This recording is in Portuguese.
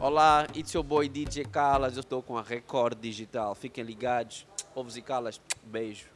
Olá, it's your boy DJ Calas, eu estou com a Record Digital. Fiquem ligados. Ovos e Calas, beijo.